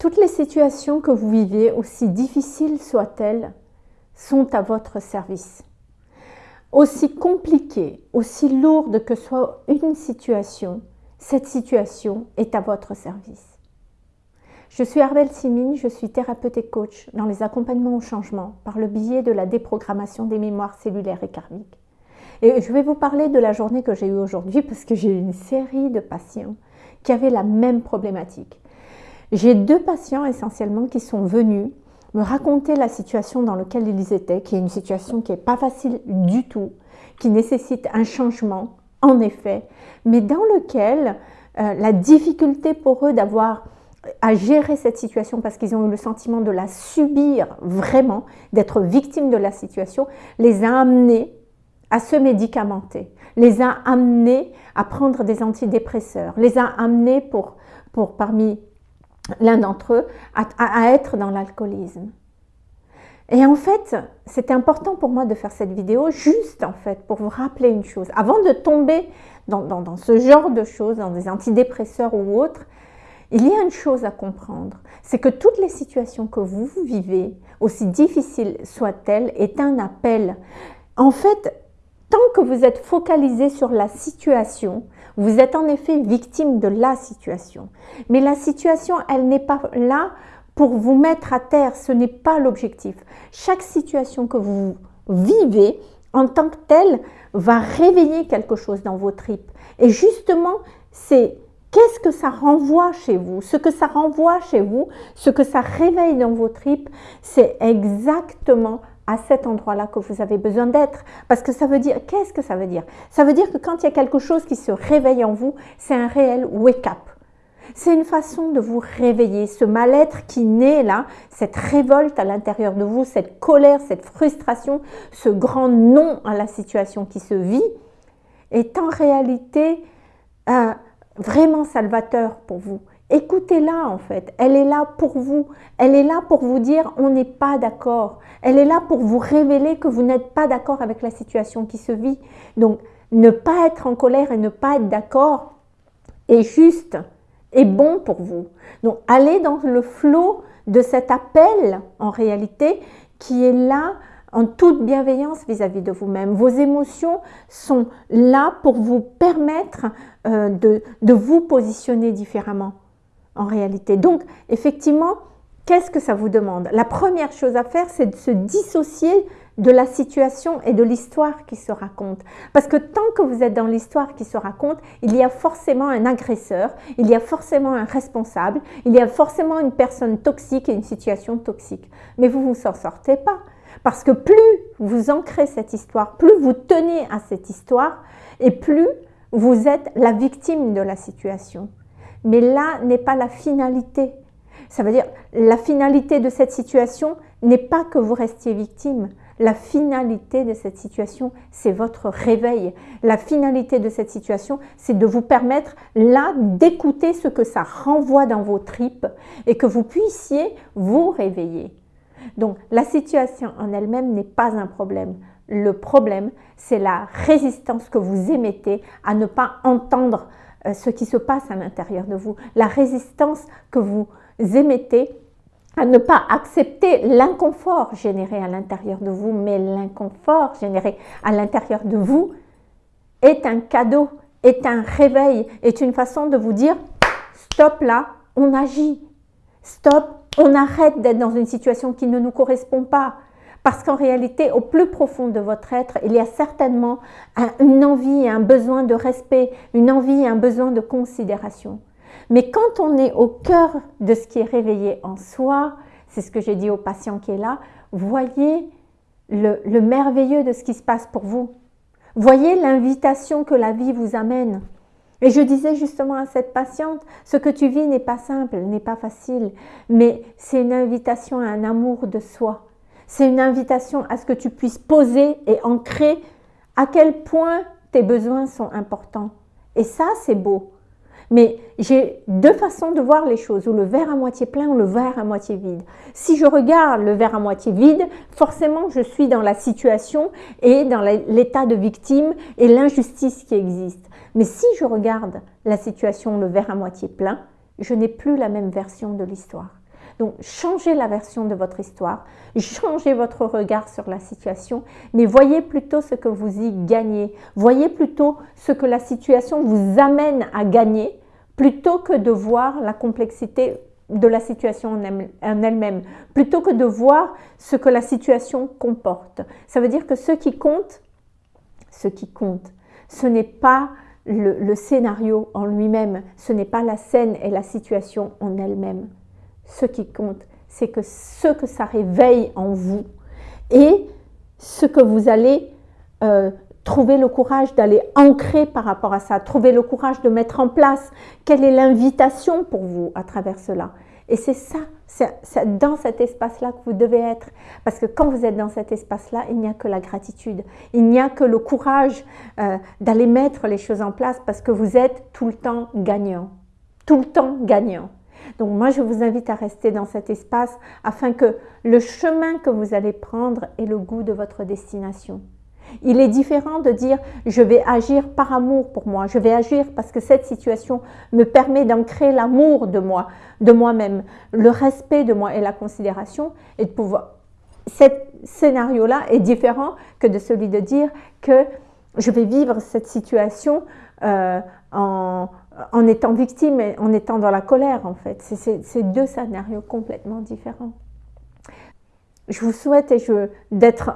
Toutes les situations que vous vivez, aussi difficiles soient-elles, sont à votre service. Aussi compliquée, aussi lourde que soit une situation, cette situation est à votre service. Je suis Arvel Simine, je suis thérapeute et coach dans les accompagnements au changement par le biais de la déprogrammation des mémoires cellulaires et karmiques. Et je vais vous parler de la journée que j'ai eue aujourd'hui parce que j'ai eu une série de patients qui avaient la même problématique. J'ai deux patients essentiellement qui sont venus me raconter la situation dans laquelle ils étaient, qui est une situation qui n'est pas facile du tout, qui nécessite un changement, en effet, mais dans lequel euh, la difficulté pour eux d'avoir à gérer cette situation parce qu'ils ont eu le sentiment de la subir vraiment, d'être victimes de la situation, les a amenés à se médicamenter, les a amenés à prendre des antidépresseurs, les a amenés pour, pour parmi l'un d'entre eux, à, être dans l'alcoolisme. Et en fait, c'était important pour moi de faire cette vidéo juste en fait pour vous rappeler une chose. Avant de tomber dans, dans, ce genre de choses, dans des antidépresseurs ou autres, il y a une chose à comprendre, c'est que toutes les situations que vous vivez, aussi difficiles soient-elles, est un appel. En fait, tant que vous êtes focalisé sur la situation, vous êtes en effet victime de la situation. Mais la situation, elle n'est pas là pour vous mettre à terre, ce n'est pas l'objectif. Chaque situation que vous vivez en tant que telle va réveiller quelque chose dans vos tripes. Et justement, c'est qu'est-ce que ça renvoie chez vous? Ce que ça renvoie chez vous, ce que ça réveille dans vos tripes, c'est exactement à cet endroit-là que vous avez besoin d'être. Parce que ça veut dire, qu'est-ce que ça veut dire? Ça veut dire que quand il y a quelque chose qui se réveille en vous, c'est un réel wake-up. C'est une façon de vous réveiller, ce mal-être qui naît là, cette révolte à l'intérieur de vous, cette colère, cette frustration, ce grand non à la situation qui se vit, est en réalité euh, vraiment salvateur pour vous. Écoutez-la en fait, elle est là pour vous, elle est là pour vous dire on n'est pas d'accord, elle est là pour vous révéler que vous n'êtes pas d'accord avec la situation qui se vit. Donc ne pas être en colère et ne pas être d'accord est juste et bon pour vous. Donc allez dans le flot de cet appel en réalité qui est là en toute bienveillance vis-à-vis de vous-même. Vos émotions sont là pour vous permettre euh, de, de vous positionner différemment en réalité. Donc, effectivement, qu'est-ce que ça vous demande? La première chose à faire, c'est de se dissocier de la situation et de l'histoire qui se raconte. Parce que tant que vous êtes dans l'histoire qui se raconte, il y a forcément un agresseur, il y a forcément un responsable, il y a forcément une personne toxique et une situation toxique. Mais vous ne vous en sortez pas. Parce que plus vous ancrez cette histoire, plus vous tenez à cette histoire, et plus vous êtes la victime de la situation. Mais là n'est pas la finalité. Ça veut dire, la finalité de cette situation n'est pas que vous restiez victime. La finalité de cette situation, c'est votre réveil. La finalité de cette situation, c'est de vous permettre là d'écouter ce que ça renvoie dans vos tripes et que vous puissiez vous réveiller. Donc, la situation en elle-même n'est pas un problème. Le problème, c'est la résistance que vous émettez à ne pas entendre euh, ce qui se passe à l'intérieur de vous, la résistance que vous émettez à ne pas accepter l'inconfort généré à l'intérieur de vous, mais l'inconfort généré à l'intérieur de vous est un cadeau, est un réveil, est une façon de vous dire stop là, on agit, stop, on arrête d'être dans une situation qui ne nous correspond pas, parce qu'en réalité, au plus profond de votre être, il y a certainement une envie un besoin de respect, une envie un besoin de considération. Mais quand on est au cœur de ce qui est réveillé en soi, c'est ce que j'ai dit au patient qui est là, voyez le, le merveilleux de ce qui se passe pour vous. Voyez l'invitation que la vie vous amène. Et je disais justement à cette patiente, ce que tu vis n'est pas simple, n'est pas facile, mais c'est une invitation à un amour de soi. C'est une invitation à ce que tu puisses poser et ancrer à quel point tes besoins sont importants. Et ça, c'est beau. Mais j'ai deux façons de voir les choses, ou le verre à moitié plein ou le verre à moitié vide. Si je regarde le verre à moitié vide, forcément je suis dans la situation et dans l'état de victime et l'injustice qui existe. Mais si je regarde la situation, le verre à moitié plein, je n'ai plus la même version de l'histoire. Donc, changez la version de votre histoire, changez votre regard sur la situation, mais voyez plutôt ce que vous y gagnez. Voyez plutôt ce que la situation vous amène à gagner, plutôt que de voir la complexité de la situation en elle-même, plutôt que de voir ce que la situation comporte. Ça veut dire que ce qui compte, ce qui compte, ce n'est pas le, scénario en lui-même, ce n'est pas la scène et la situation en elle-même. Ce qui compte, c'est que ce que ça réveille en vous et ce que vous allez euh, trouver le courage d'aller ancrer par rapport à ça, trouver le courage de mettre en place. Quelle est l'invitation pour vous à travers cela Et c'est ça, c'est dans cet espace-là que vous devez être. Parce que quand vous êtes dans cet espace-là, il n'y a que la gratitude. Il n'y a que le courage euh, d'aller mettre les choses en place parce que vous êtes tout le temps gagnant. Tout le temps gagnant. Donc moi, je vous invite à rester dans cet espace afin que le chemin que vous allez prendre ait le goût de votre destination. Il est différent de dire je vais agir par amour pour moi, je vais agir parce que cette situation me permet d'ancrer l'amour de moi, de moi-même, le respect de moi et la considération et de pouvoir. Cet scénario-là est différent que de celui de dire que je vais vivre cette situation euh, en, en, étant victime et en étant dans la colère en fait. C'est deux scénarios complètement différents. Je vous souhaite d'être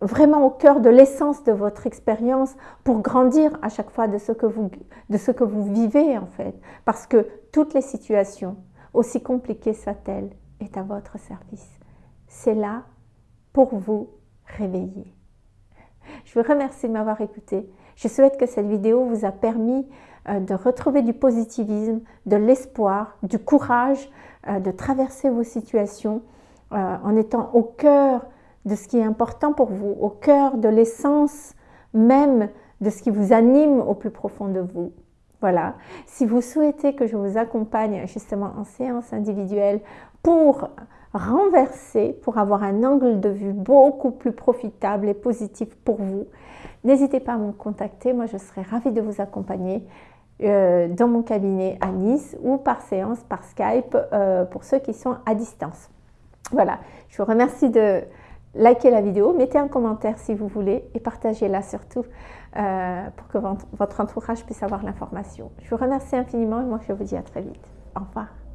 vraiment au cœur de l'essence de votre expérience pour grandir à chaque fois de ce, que vous, de ce que vous vivez en fait. Parce que toutes les situations, aussi compliquées soient-elles, est à votre service. C'est là pour vous réveiller. Je vous remercie de m'avoir écouté. Je souhaite que cette vidéo vous a permis euh, de retrouver du positivisme, de l'espoir, du courage euh, de traverser vos situations euh, en étant au cœur de ce qui est important pour vous, au cœur de l'essence même de ce qui vous anime au plus profond de vous. Voilà. Si vous souhaitez que je vous accompagne justement en séance individuelle pour renverser, pour avoir un angle de vue beaucoup plus profitable et positif pour vous, n'hésitez pas à me contacter. Moi, je serai ravie de vous accompagner euh, dans mon cabinet à Nice ou par séance, par Skype, euh, pour ceux qui sont à distance. Voilà. Je vous remercie de likez la vidéo, mettez un commentaire si vous voulez et partagez-la surtout euh, pour que votre entourage puisse avoir l'information. Je vous remercie infiniment et moi je vous dis à très vite. Au revoir.